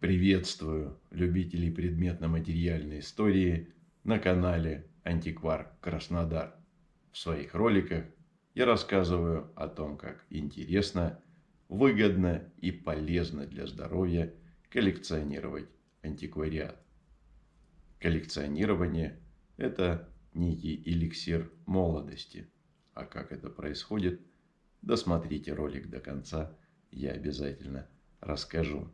Приветствую любителей предметно-материальной истории на канале Антиквар Краснодар. В своих роликах я рассказываю о том, как интересно, выгодно и полезно для здоровья коллекционировать антиквариат. Коллекционирование – это некий эликсир молодости. А как это происходит, досмотрите ролик до конца, я обязательно расскажу.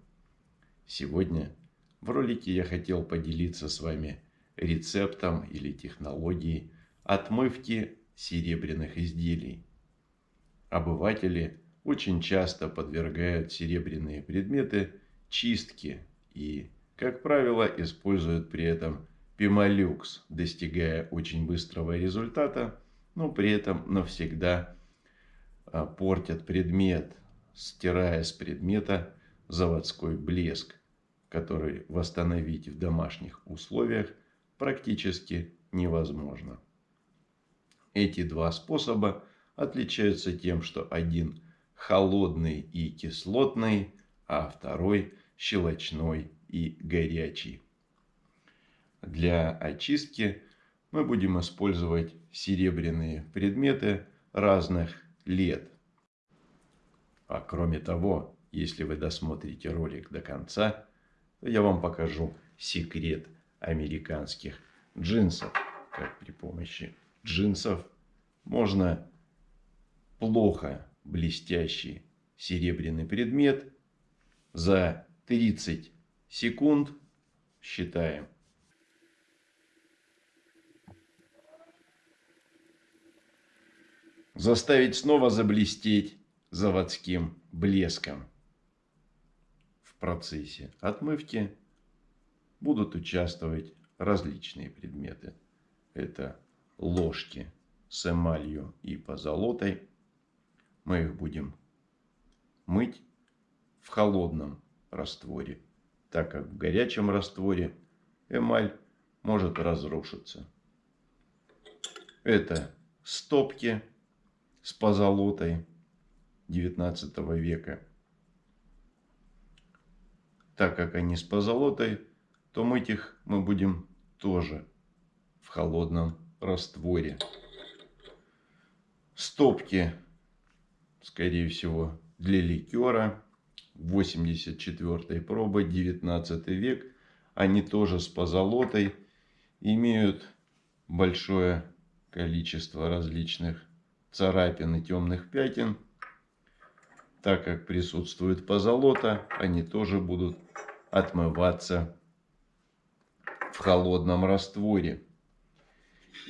Сегодня в ролике я хотел поделиться с вами рецептом или технологией отмывки серебряных изделий. Обыватели очень часто подвергают серебряные предметы чистке и, как правило, используют при этом пемолюкс, достигая очень быстрого результата, но при этом навсегда а, портят предмет, стирая с предмета заводской блеск, который восстановить в домашних условиях практически невозможно. Эти два способа отличаются тем, что один холодный и кислотный, а второй щелочной и горячий. Для очистки мы будем использовать серебряные предметы разных лет. А кроме того, если вы досмотрите ролик до конца, то я вам покажу секрет американских джинсов. Как при помощи джинсов можно плохо блестящий серебряный предмет за 30 секунд считаем. Заставить снова заблестеть заводским блеском процессе отмывки будут участвовать различные предметы. Это ложки с эмалью и позолотой. Мы их будем мыть в холодном растворе, так как в горячем растворе эмаль может разрушиться. Это стопки с позолотой 19 века так как они с позолотой, то мыть их мы будем тоже в холодном растворе. Стопки, скорее всего, для ликера. 84 пробы, 19 век. Они тоже с позолотой. Имеют большое количество различных царапин и темных пятен. Так как присутствует позолота, они тоже будут отмываться в холодном растворе.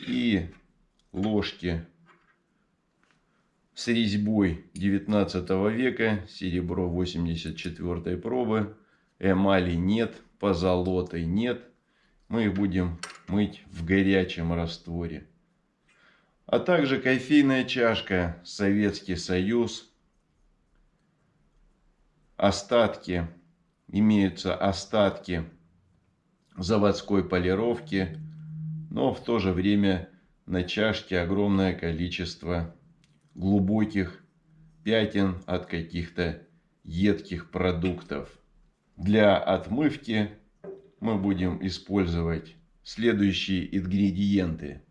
И ложки с резьбой 19 века, серебро 84 пробы, эмали нет, позолоты нет. Мы их будем мыть в горячем растворе. А также кофейная чашка Советский Союз остатки, имеются остатки заводской полировки, но в то же время на чашке огромное количество глубоких пятен от каких-то едких продуктов. Для отмывки мы будем использовать следующие ингредиенты.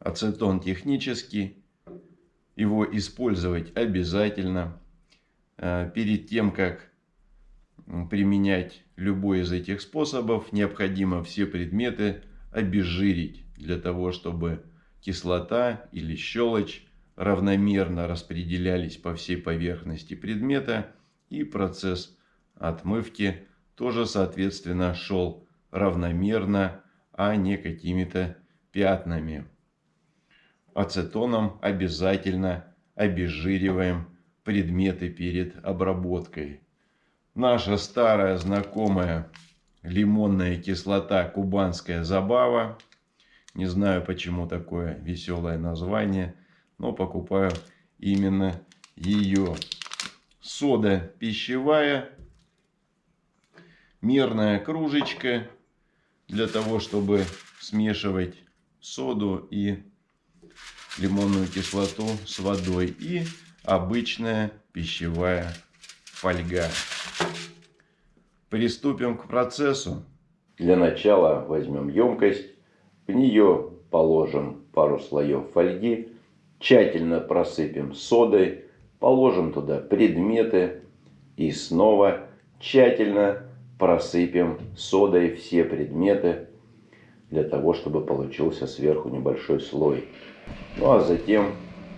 Ацетон технический. Его использовать обязательно. Э, перед тем, как применять любой из этих способов, необходимо все предметы обезжирить для того, чтобы кислота или щелочь равномерно распределялись по всей поверхности предмета и процесс отмывки тоже соответственно шел равномерно, а не какими-то пятнами. Ацетоном обязательно обезжириваем предметы перед обработкой. Наша старая знакомая лимонная кислота кубанская забава. Не знаю, почему такое веселое название, но покупаю именно ее. Сода пищевая, мерная кружечка для того, чтобы смешивать соду и лимонную кислоту с водой. И обычная пищевая фольга. Приступим к процессу. Для начала возьмем емкость, в нее положим пару слоев фольги, тщательно просыпем содой, положим туда предметы и снова тщательно просыпем содой все предметы для того, чтобы получился сверху небольшой слой. Ну а затем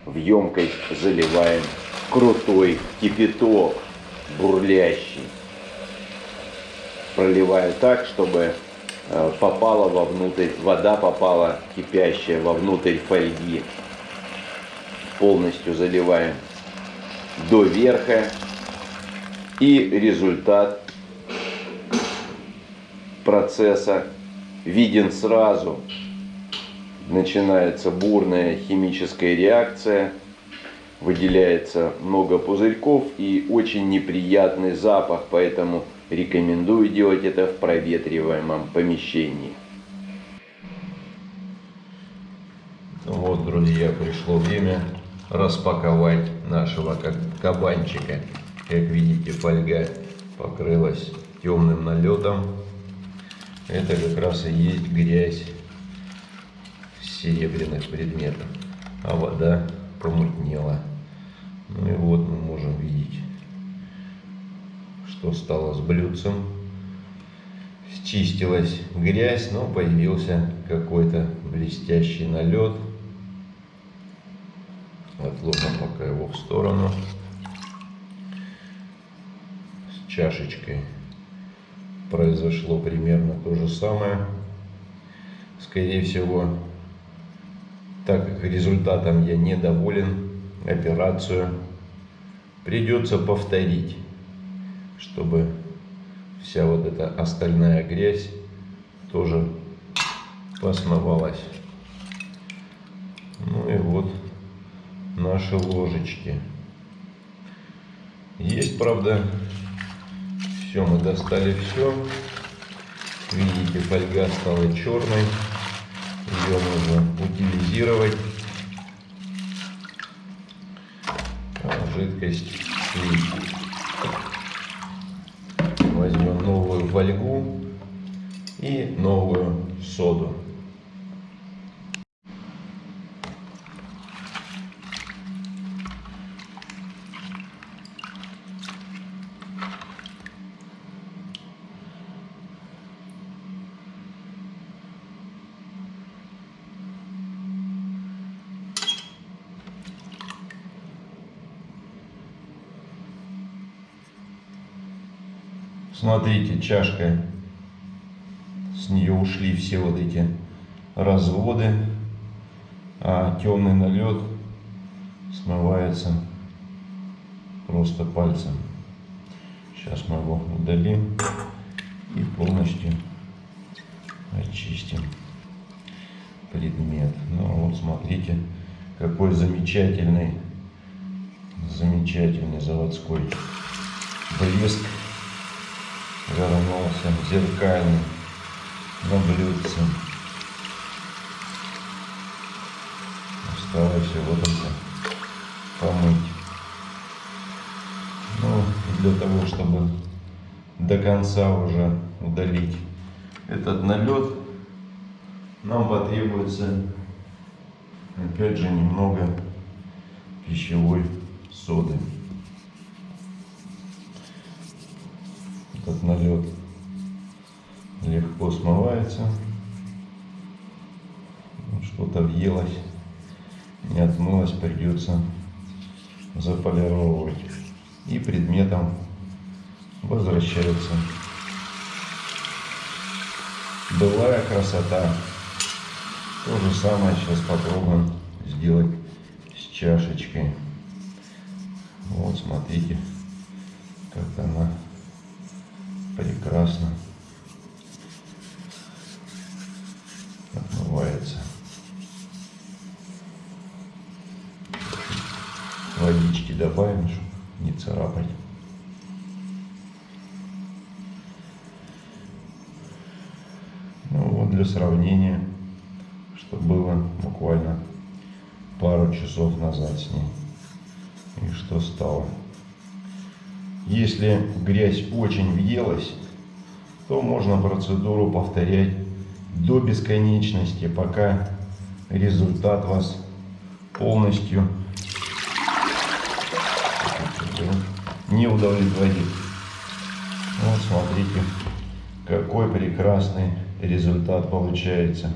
в емкость заливаем крутой кипяток, бурлящий. Проливаю так, чтобы э, попала вовнутрь, вода попала кипящая вовнутрь фольги. Полностью заливаем до верха. И результат процесса виден сразу. Начинается бурная химическая реакция, выделяется много пузырьков и очень неприятный запах, поэтому рекомендую делать это в проветриваемом помещении. Вот, друзья, пришло время распаковать нашего кабанчика. Как видите, фольга покрылась темным налетом. Это как раз и есть грязь серебряных предметов. А вода помутнела. Ну и вот мы можем видеть, что стало с блюдцем. Счистилась грязь, но появился какой-то блестящий налет. Отложим пока его в сторону. С чашечкой произошло примерно то же самое. Скорее всего, так как результатом я недоволен, операцию придется повторить, чтобы вся вот эта остальная грязь тоже посмывалась. Ну и вот наши ложечки. Есть, правда, все, мы достали все. Видите, фольга стала черной. Ее нужно утилизировать. Жидкость слить. Возьмем новую фольгу и новую соду. Смотрите, чашка, с нее ушли все вот эти разводы, а темный налет смывается просто пальцем. Сейчас мы его удалим и полностью очистим предмет. Ну вот смотрите, какой замечательный, замечательный заводской блеск вернулся зеркальный на блюдце. Осталось его только помыть. Ну, для того, чтобы до конца уже удалить этот налет, нам потребуется опять же немного пищевой соды. Этот налет легко смывается. Что-то въелось, не отмылось, придется заполировать. И предметом возвращается былая красота. То же самое сейчас попробуем сделать с чашечкой. Вот смотрите, как она прекрасно отмывается. Водички добавим, чтобы не царапать. Ну вот для сравнения, что было буквально пару часов назад с ней. И что стало. Если грязь очень въелась, то можно процедуру повторять до бесконечности, пока результат вас полностью не удовлетворит. Вот смотрите, какой прекрасный результат получается.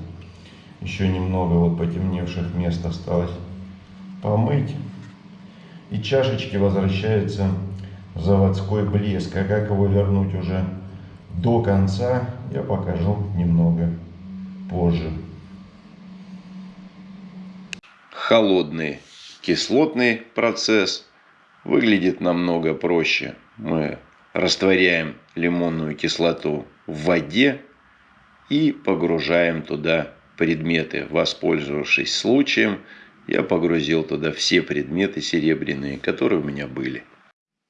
Еще немного вот потемневших мест осталось помыть. И чашечки возвращается заводской блеск. А как его вернуть уже до конца, я покажу немного позже. Холодный кислотный процесс выглядит намного проще. Мы растворяем лимонную кислоту в воде и погружаем туда предметы. Воспользовавшись случаем, я погрузил туда все предметы серебряные, которые у меня были.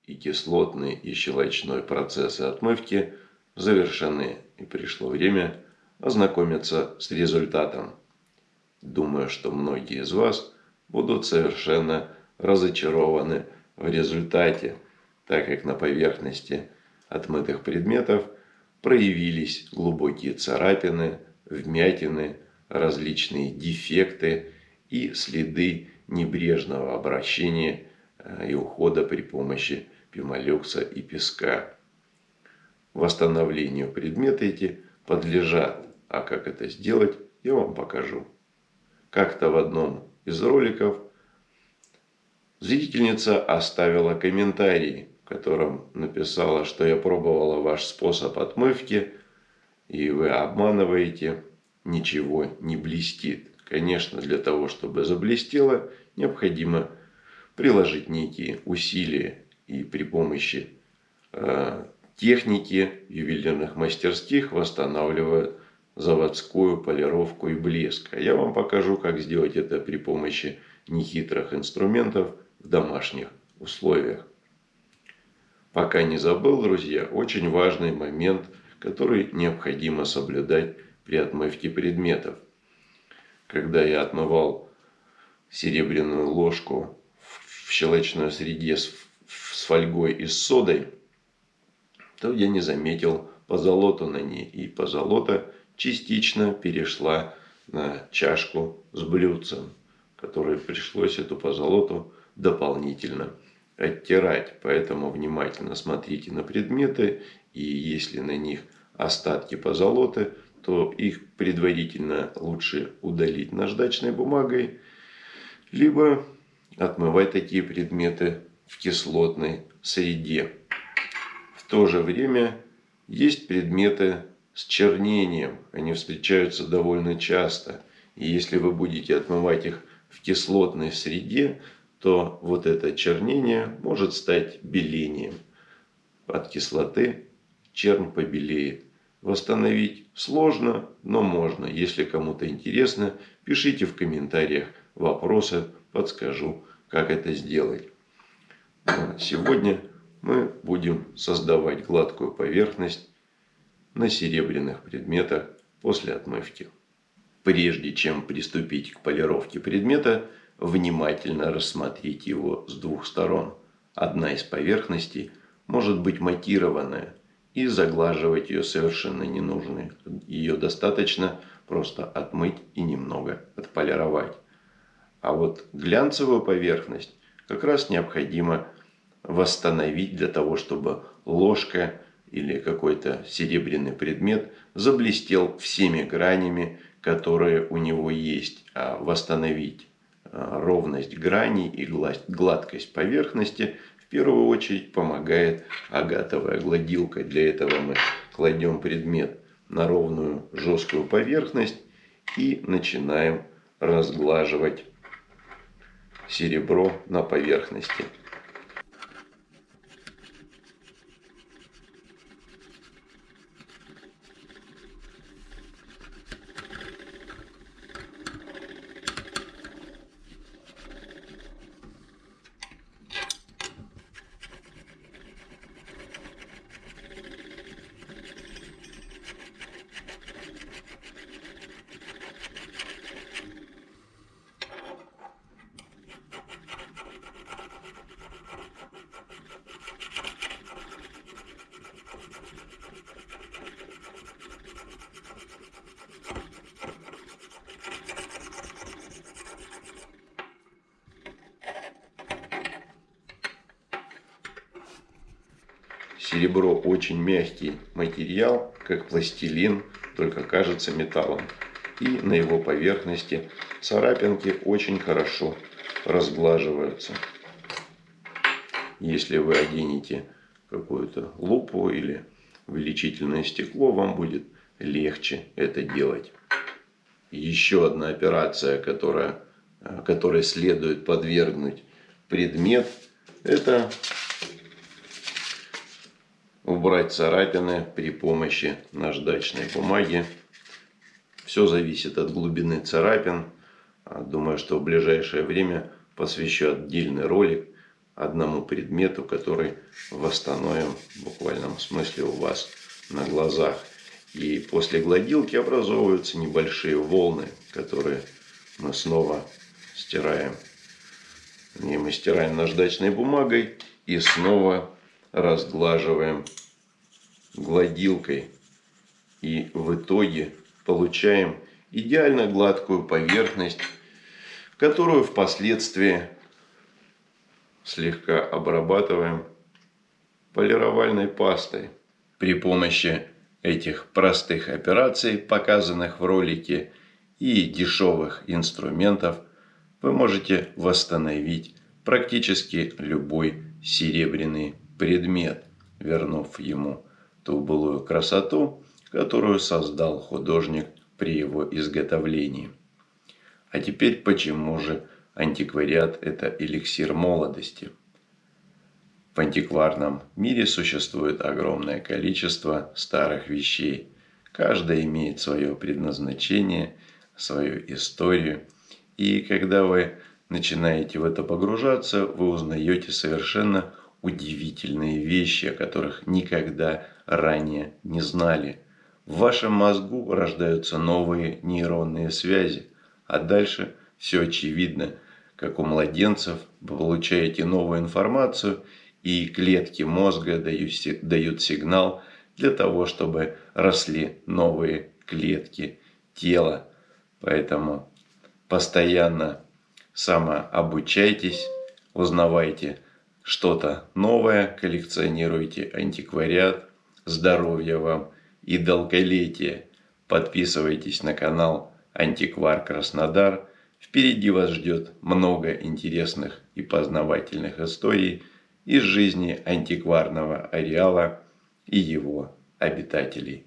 И кислотный, и щелочной процессы отмывки завершены. И пришло время ознакомиться с результатом. Думаю, что многие из вас будут совершенно разочарованы в результате, так как на поверхности отмытых предметов проявились глубокие царапины, вмятины, различные дефекты и следы небрежного обращения э, и ухода при помощи пимолюкса и песка. Восстановлению предметы эти подлежат, а как это сделать, я вам покажу. Как-то в одном из роликов зрительница оставила комментарий, в котором написала, что я пробовала ваш способ отмывки, и вы обманываете ничего не блестит. Конечно, для того, чтобы заблестело, необходимо приложить некие усилия и при помощи э, техники ювелирных мастерских восстанавливают заводскую полировку и блеск. А я вам покажу, как сделать это при помощи нехитрых инструментов в домашних условиях. Пока не забыл, друзья, очень важный момент, который необходимо соблюдать при отмывке предметов. Когда я отмывал серебряную ложку в щелочной среде с, с фольгой и с содой, то я не заметил позолоту на ней. И позолота частично перешла на чашку с блюдцем, которой пришлось эту позолоту дополнительно оттирать. Поэтому внимательно смотрите на предметы, и если на них остатки позолоты, то их предварительно лучше удалить наждачной бумагой, либо отмывать такие предметы в кислотной среде. В то же время есть предметы с чернением. Они встречаются довольно часто. И если вы будете отмывать их в кислотной среде, то вот это чернение может стать белением. От кислоты черн побелеет. Восстановить сложно, но можно. Если кому-то интересно, пишите в комментариях вопросы, подскажу, как это сделать. Сегодня мы будем создавать гладкую поверхность на серебряных предметах после отмывки. Прежде чем приступить к полировке предмета, внимательно рассмотрите его с двух сторон. Одна из поверхностей может быть матированная, и заглаживать ее совершенно не нужно. Ее достаточно просто отмыть и немного отполировать. А вот глянцевую поверхность как раз необходимо восстановить для того, чтобы ложка или какой-то серебряный предмет заблестел всеми гранями, которые у него есть. А восстановить а, ровность граней и гладкость поверхности в первую очередь помогает агатовая гладилка. Для этого мы кладем предмет на ровную жесткую поверхность и начинаем разглаживать серебро на поверхности. Серебро очень мягкий материал, как пластилин, только кажется металлом. И на его поверхности царапинки очень хорошо разглаживаются. Если вы оденете какую-то лупу или увеличительное стекло, вам будет легче это делать. Еще одна операция, которая, которой следует подвергнуть предмет, это убрать царапины при помощи наждачной бумаги. Все зависит от глубины царапин. Думаю, что в ближайшее время посвящу отдельный ролик одному предмету, который восстановим в буквальном смысле у вас на глазах. И после гладилки образовываются небольшие волны, которые мы снова стираем. И мы стираем наждачной бумагой и снова разглаживаем гладилкой. И в итоге получаем идеально гладкую поверхность, которую впоследствии слегка обрабатываем полировальной пастой. При помощи этих простых операций, показанных в ролике, и дешевых инструментов, вы можете восстановить практически любой серебряный предмет, вернув ему ту былую красоту, которую создал художник при его изготовлении. А теперь почему же антиквариат – это эликсир молодости? В антикварном мире существует огромное количество старых вещей. Каждая имеет свое предназначение, свою историю. И когда вы начинаете в это погружаться, вы узнаете совершенно удивительные вещи, о которых никогда ранее не знали. В вашем мозгу рождаются новые нейронные связи, а дальше все очевидно, как у младенцев вы получаете новую информацию, и клетки мозга дают сигнал для того, чтобы росли новые клетки тела. Поэтому постоянно самообучайтесь, узнавайте что-то новое, коллекционируйте антиквариат, здоровья вам и долголетия. Подписывайтесь на канал Антиквар Краснодар. Впереди вас ждет много интересных и познавательных историй из жизни антикварного ареала и его обитателей.